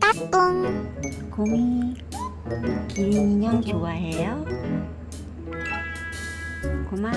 따뚱 곰이 기린 인형 좋아해요? 고마